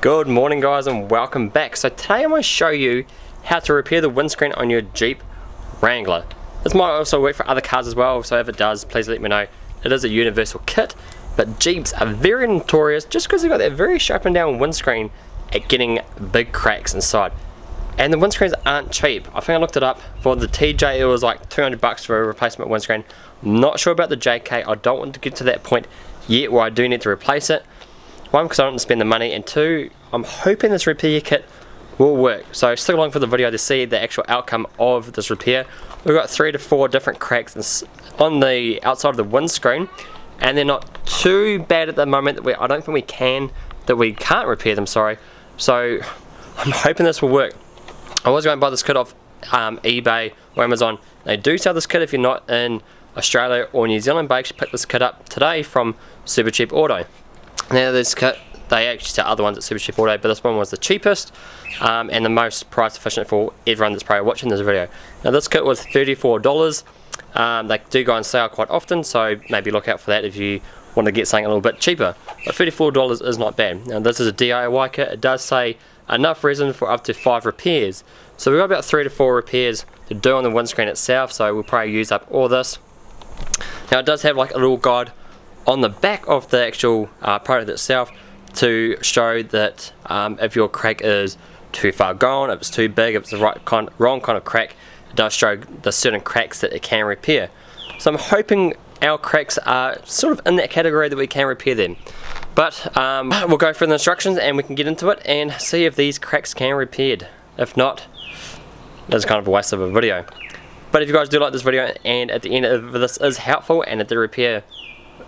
Good morning guys and welcome back. So today I'm going to show you how to repair the windscreen on your Jeep Wrangler. This might also work for other cars as well, so if it does, please let me know. It is a universal kit, but Jeeps are very notorious just because they've got that very sharp and down windscreen at getting big cracks inside. And the windscreens aren't cheap. I think I looked it up. For the TJ it was like 200 bucks for a replacement windscreen. Not sure about the JK. I don't want to get to that point yet where I do need to replace it. One, because I don't want to spend the money, and two, I'm hoping this repair kit will work. So stick along for the video to see the actual outcome of this repair. We've got three to four different cracks on the outside of the windscreen, and they're not too bad at the moment that we, I don't think we can, that we can't repair them, sorry. So I'm hoping this will work. I was going to buy this kit off um, eBay or Amazon. They do sell this kit if you're not in Australia or New Zealand, but I actually picked this kit up today from Super Cheap Auto. Now this kit, they actually sell other ones at Super Cheap Auto, but this one was the cheapest um, and the most price efficient for everyone that's probably watching this video. Now this kit was $34. Um, they do go on sale quite often, so maybe look out for that if you want to get something a little bit cheaper. But $34 is not bad. Now this is a DIY kit. It does say enough resin for up to five repairs. So we've got about three to four repairs to do on the windscreen itself, so we'll probably use up all this. Now it does have like a little guide on the back of the actual uh, product itself to show that um, if your crack is too far gone, if it's too big, if it's the right kind, wrong kind of crack, it does show the certain cracks that it can repair. So I'm hoping our cracks are sort of in that category that we can repair them. But um, we'll go through the instructions and we can get into it and see if these cracks can be repaired. If not, it's kind of a waste of a video. But if you guys do like this video and at the end of this is helpful and at the repair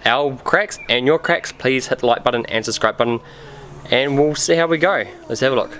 our cracks and your cracks, please hit the like button and subscribe button and we'll see how we go. Let's have a look.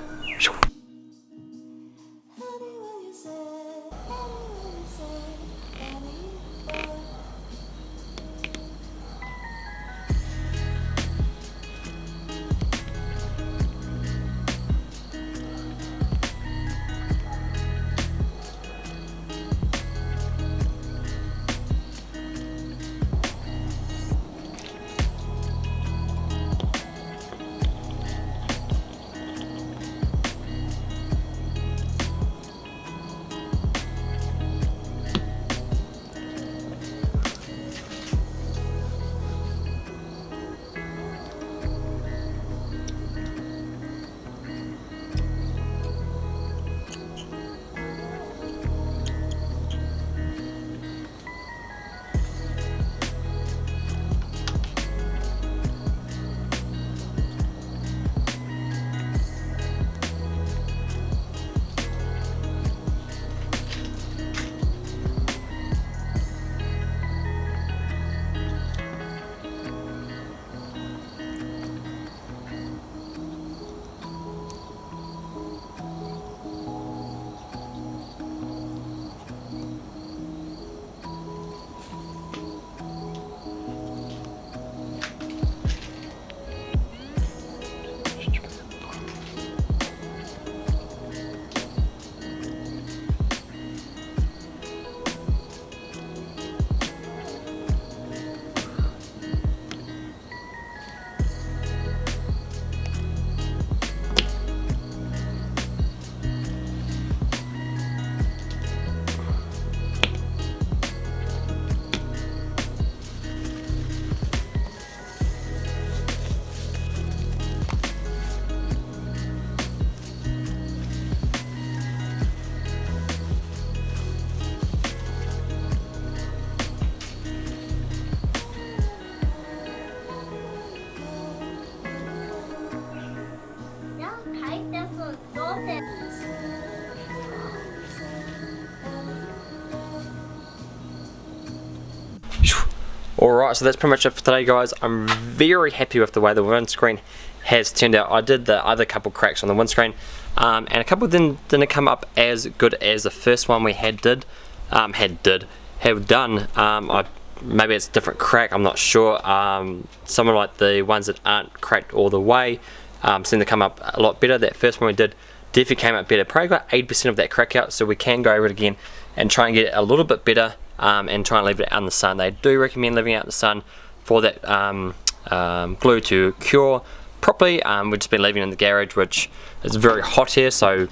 Alright, so that's pretty much it for today guys. I'm very happy with the way the windscreen has turned out. I did the other couple cracks on the windscreen um, and a couple didn't, didn't come up as good as the first one we had did, um, had did, have done. Um, I, maybe it's a different crack, I'm not sure. Um, some of like the ones that aren't cracked all the way um, seem to come up a lot better. That first one we did definitely came up better. Probably got 80% of that crack out so we can go over it again and try and get it a little bit better um, and try and leave it out in the sun. They do recommend leaving out in the sun for that um, um, glue to cure, properly. Um, we've just been leaving it in the garage, which is very hot here, so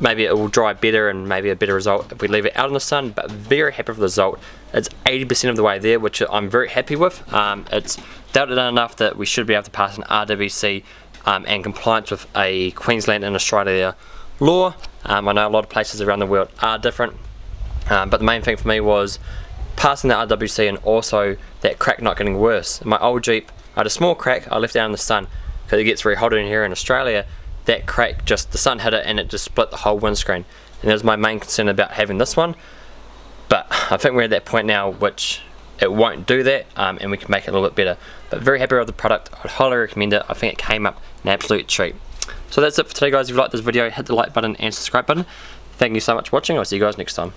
maybe it will dry better and maybe a better result if we leave it out in the sun but very happy with the result it's 80% of the way there which I'm very happy with um, it's doubted enough that we should be able to pass an RWC um, and compliance with a Queensland and Australia law um, I know a lot of places around the world are different um, but the main thing for me was passing the RWC and also that crack not getting worse. My old Jeep I had a small crack I left it out in the sun because it gets very hot in here in Australia. That crack just the sun hit it and it just split the whole windscreen. And that was my main concern about having this one. But I think we're at that point now which it won't do that um, and we can make it a little bit better. But very happy with the product. I'd highly recommend it. I think it came up an absolute treat. So that's it for today guys. If you liked this video hit the like button and subscribe button. Thank you so much for watching. I'll see you guys next time